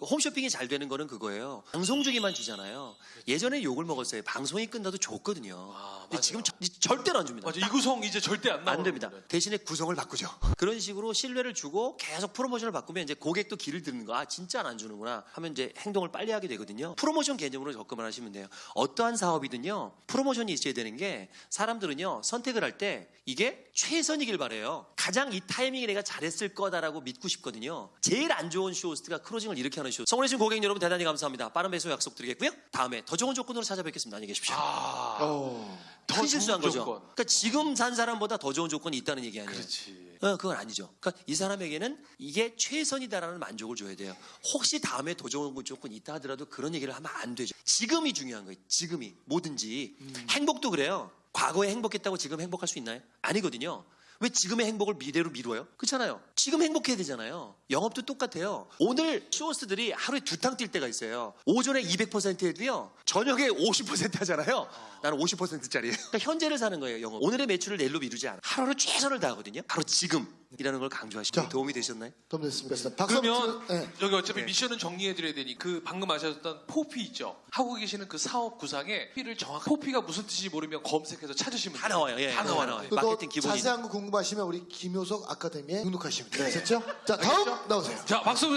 홈쇼핑이 잘 되는 거는 그거예요. 방송 중에만 주잖아요. 예전에 욕을 먹었어요. 방송이 끝나도 줬거든요. 아, 근데 맞아요. 지금 저- 절대로 안 줍니다. 맞아. 이 구성 이제 절대 안 나와. 안 됩니다. 대신에 구성을 바꾸죠. 그런 식으로 신뢰를 주고 계속 프로모션을 바꾸면 이제 고객도 길이 드는 거. 아, 진짜 안 주는구나. 하면 이제 행동을 빨리 하게 되거든요. 프로모션 개념으로 접근을 하시면 돼요. 어떠한 사업이든요. 프로모션이 있어야 되는 게 사람들은요. 선택을 할 때 이게 최선이길 바래요. 가장 이 타이밍에 내가 잘했을 거다라고 믿고 싶거든요. 제일 안 좋은 쇼호스트가 클로징을 이렇게 하는 쇼. 성원해주신 고객 여러분 대단히 감사합니다. 빠른 배송 약속 드리겠고요. 다음에 더 좋은 조건으로 찾아뵙겠습니다. 안녕히 계십시오. 아, 어. 더 큰 실수한 거죠. 조건. 그러니까 지금 산 사람보다 더 좋은 조건이 있다는 얘기 아니에요. 그렇지. 어, 그건 아니죠. 그러니까 이 사람에게는 이게 최선이다라는 만족을 줘야 돼요. 혹시 다음에 더 좋은 조건이 있다 하더라도 그런 얘기를 하면 안 되죠. 지금이 중요한 거예요. 지금이 뭐든지 행복도 그래요. 과거에 행복했다고 지금 행복할 수 있나요? 아니거든요. 왜 지금의 행복을 미래로 미뤄요? 그렇잖아요. 지금 행복해야 되잖아요. 영업도 똑같아요. 오늘 쇼호스트들이 하루에 두 탕 뛸 때가 있어요. 오전에 200% 해도요. 저녁에 50% 하잖아요. 나는 50%짜리예요. 그러니까 현재를 사는 거예요. 영업. 오늘의 매출을 내일로 미루지 않아. 하루를 최선을 다하거든요. 바로 지금 이라는 걸 강조하시면 자. 도움이 되셨나요? 도움 됐습니다. 박수 그러면 예. 여기 어차피 미션은 정리해드려야 되니 그 방금 하셨던 포피 있죠. 하고 계시는 그 사업 구상에 포피를 정확 포피가 무슨 뜻인지 모르면 검색해서 찾으시면 다 돼요. 나와요. 예, 다다 나와요. 나와요. 또 마케팅 기본이. 자세한 거 궁금하시면 우리 김효석 아카데미에 등록하시면 돼요. 됐죠? 자, 다음 나오세요. 자 박수.